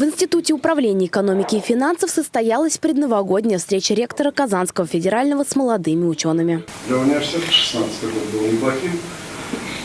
В Институте управления экономики и финансов состоялась предновогодняя встреча ректора Казанского федерального с молодыми учеными. Для университета 2016 год был неплохим.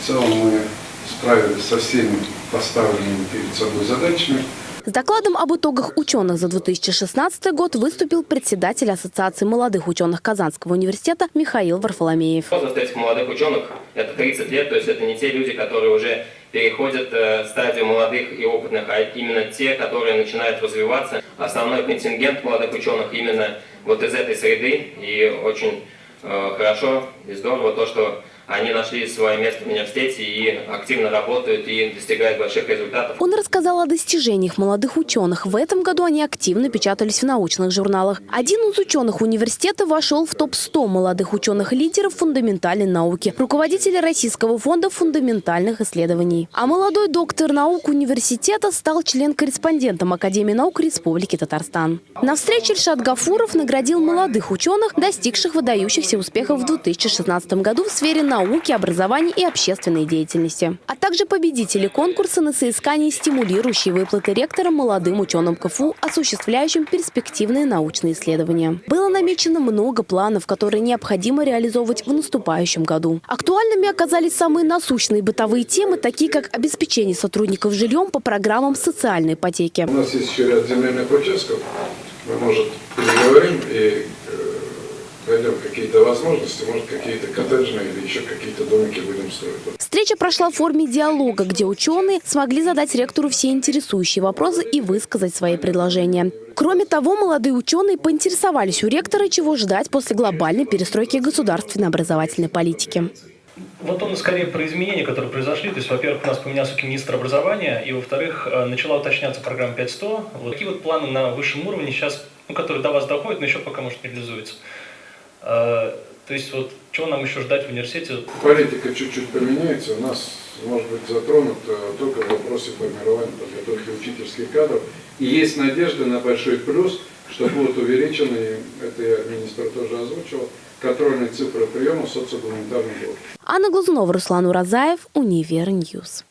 В целом мы справились со всеми поставленными перед собой задачами. С докладом об итогах ученых за 2016 год выступил председатель Ассоциации молодых ученых Казанского университета Михаил Варфоломеев. Возраст этих молодых ученых – это 30 лет, то есть это не те люди, которые уже переходят э, стадию молодых и опытных, а именно те, которые начинают развиваться. Основной контингент молодых ученых именно вот из этой среды, и очень э, хорошо и здорово то, что они нашли свое место в университете и активно работают и достигают больших результатов. Он рассказал о достижениях молодых ученых. В этом году они активно печатались в научных журналах. Один из ученых университета вошел в топ-100 молодых ученых-лидеров фундаментальной науки, руководителя Российского фонда фундаментальных исследований. А молодой доктор наук университета стал член-корреспондентом Академии наук Республики Татарстан. На встрече Ильшат Гафуров наградил молодых ученых, достигших выдающихся успехов в 2016 году в сфере науки науки, образования и общественной деятельности. А также победители конкурса на соискание стимулирующей выплаты ректорам молодым ученым КФУ, осуществляющим перспективные научные исследования. Было намечено много планов, которые необходимо реализовывать в наступающем году. Актуальными оказались самые насущные бытовые темы, такие как обеспечение сотрудников жильем по программам социальной ипотеки. У нас есть еще ряд земельных участков. Мы, может, переговорим и найдем какие-то возможности, может, какие-то коттеджные или еще какие-то домики будем строить. Встреча прошла в форме диалога, где ученые смогли задать ректору все интересующие вопросы и высказать свои предложения. Кроме того, молодые ученые поинтересовались у ректора, чего ждать после глобальной перестройки государственной образовательной политики. Вот он скорее про изменения, которые произошли. То есть, во-первых, у нас поменялся министр образования, и, во-вторых, э, начала уточняться программа 5100. Вот такие вот планы на высшем уровне сейчас, ну, которые до вас доходят, но еще пока, может, не реализуются. А, то есть вот чего нам еще ждать в университете? Политика чуть-чуть поменяется. У нас может быть затронут только в вопросе формирования подготовки учительских кадров. И есть надежда на большой плюс, что будут увеличены, это я министр тоже озвучил, контрольные цифры приема социогуманитарных блоков. Анна Глазунова, Руслан Уразаев, Univer News.